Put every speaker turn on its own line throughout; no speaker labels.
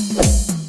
you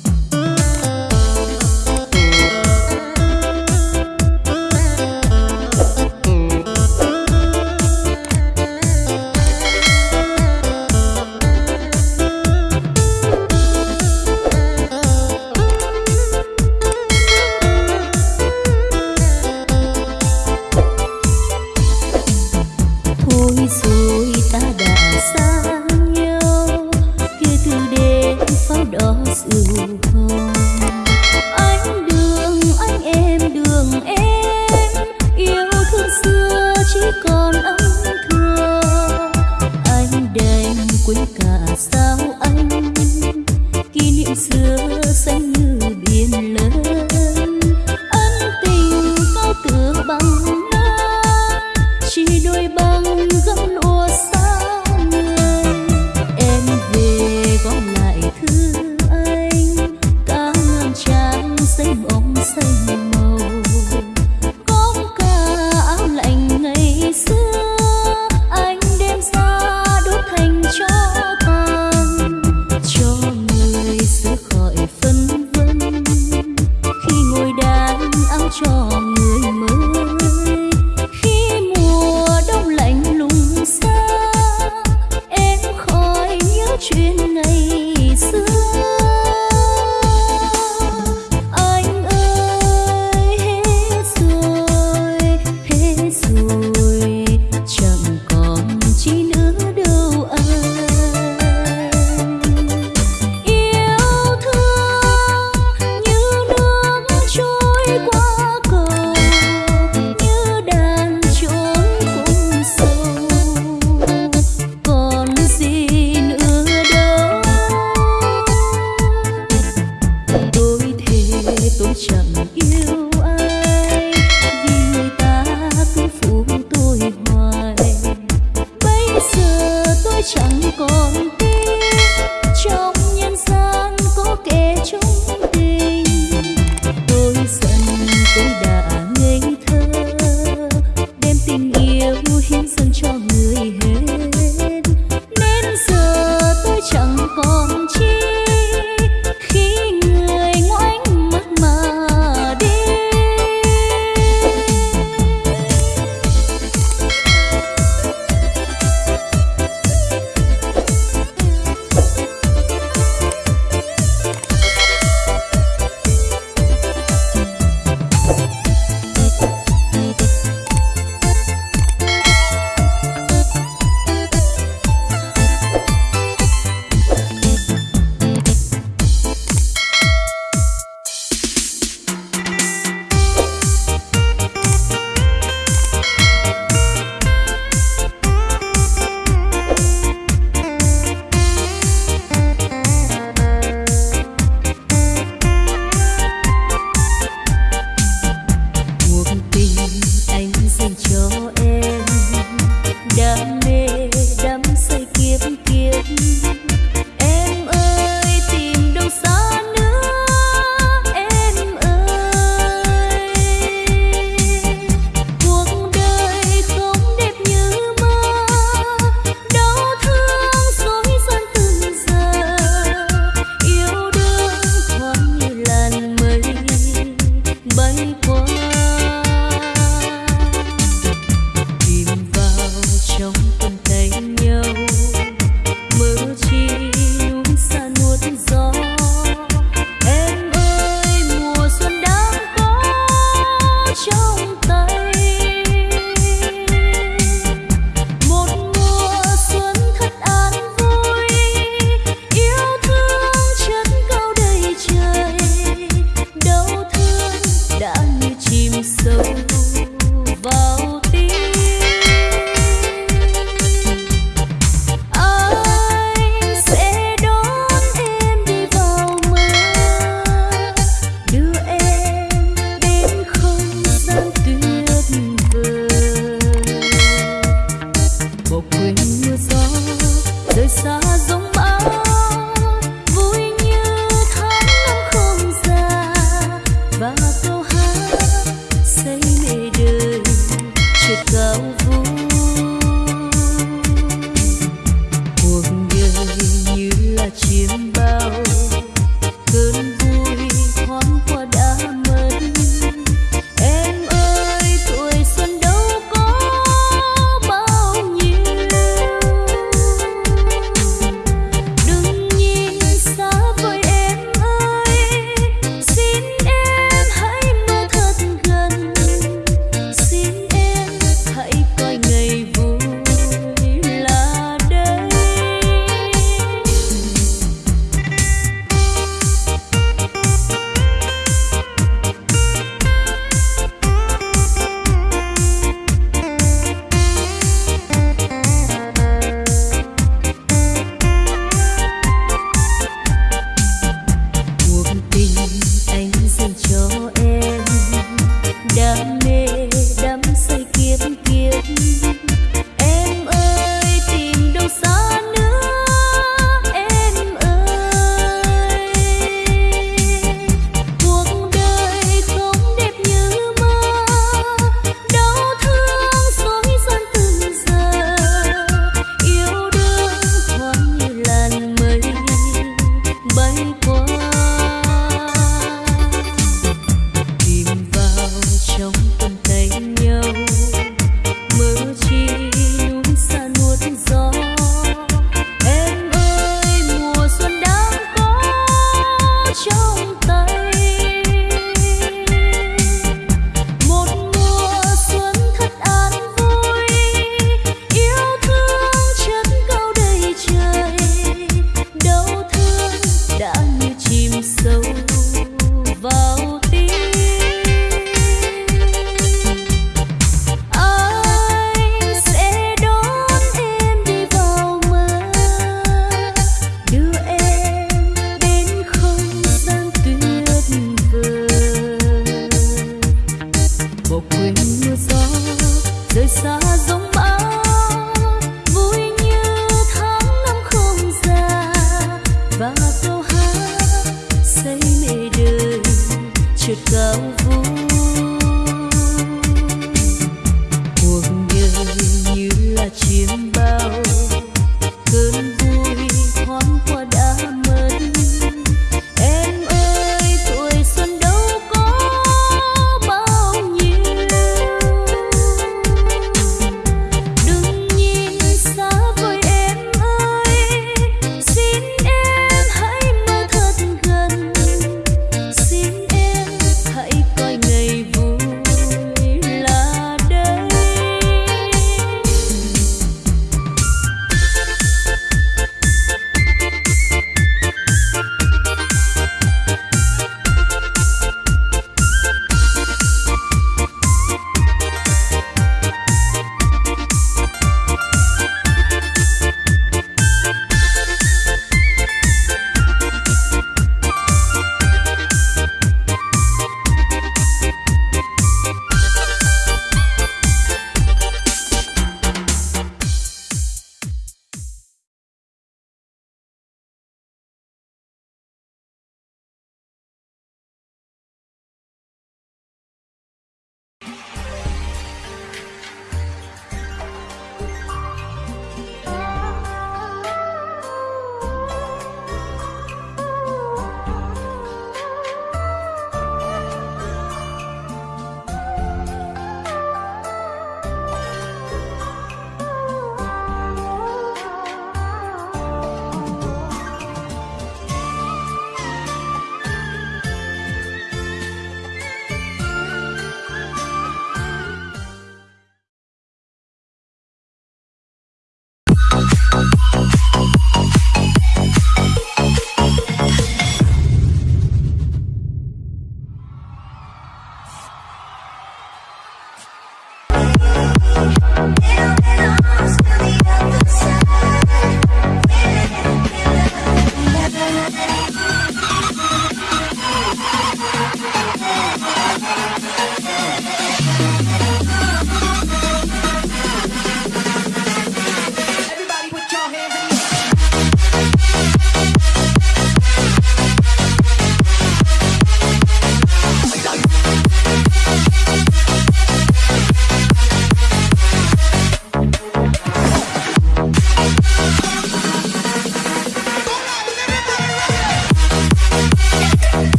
cao vui.